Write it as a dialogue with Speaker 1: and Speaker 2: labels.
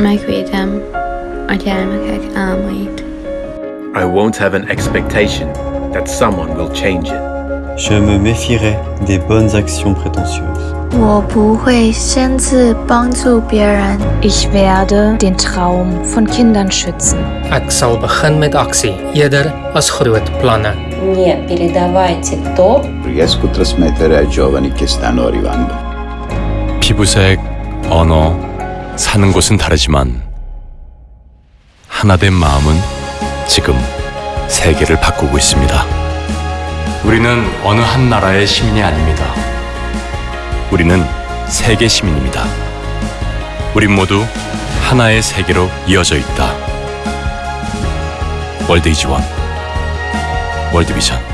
Speaker 1: megvédem a gyermekek álmait.
Speaker 2: I won't have an expectation that someone will change it.
Speaker 3: Je me méfierai des bonnes actions prétentieuses.
Speaker 4: Ich werde den Traum von Kindern schützen.
Speaker 5: Передавайте то.
Speaker 6: Riesco trasmettere ai giovani che stanno arrivando.
Speaker 7: Oh no, 사는 곳은 다르지만 하나된 마음은 지금 세계를 바꾸고 있습니다. 우리는 어느 한 나라의 시민이 아닙니다. 우리는 세계 시민입니다. 우린 모두 하나의 세계로 이어져 있다. 월드 이지원 월드비전